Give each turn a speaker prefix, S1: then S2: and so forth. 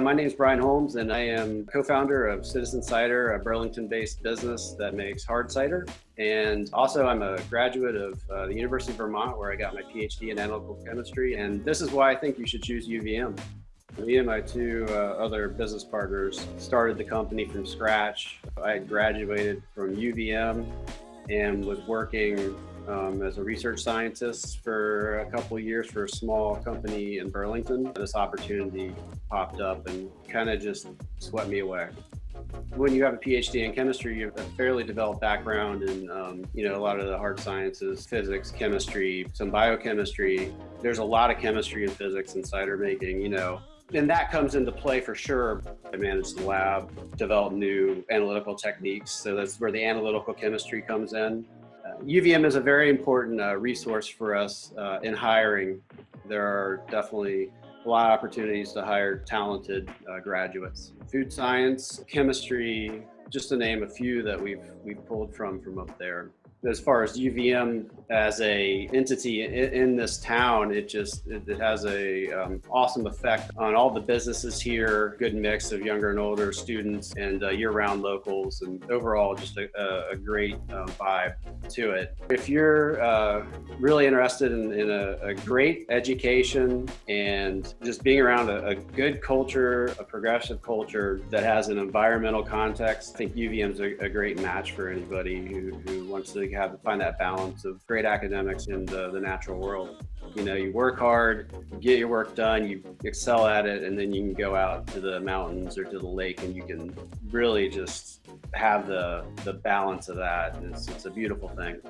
S1: my name is Brian Holmes, and I am co-founder of Citizen Cider, a Burlington-based business that makes hard cider. And also, I'm a graduate of uh, the University of Vermont, where I got my PhD in analytical chemistry. And this is why I think you should choose UVM. Me and my two uh, other business partners started the company from scratch. I graduated from UVM and was working um, as a research scientist for a couple years for a small company in Burlington. This opportunity popped up and kind of just swept me away. When you have a PhD in chemistry, you have a fairly developed background in, um, you know, a lot of the hard sciences, physics, chemistry, some biochemistry. There's a lot of chemistry and physics in cider making, you know, and that comes into play for sure. I manage the lab, develop new analytical techniques. So that's where the analytical chemistry comes in. UVM is a very important uh, resource for us uh, in hiring. There are definitely a lot of opportunities to hire talented uh, graduates. Food science, chemistry, just to name a few that we've we've pulled from from up there as far as UVM as a entity in, in this town, it just it, it has a um, awesome effect on all the businesses here. Good mix of younger and older students and uh, year-round locals, and overall just a, a great uh, vibe to it. If you're uh, really interested in, in a, a, great education and just being around a, a, good culture, a progressive culture that has an environmental context, I think UVM is a, great match for anybody who, who wants to have to find that balance of great academics in the, the natural world. You know, you work hard, you get your work done, you excel at it, and then you can go out to the mountains or to the lake and you can really just have the, the balance of that. It's, it's a beautiful thing.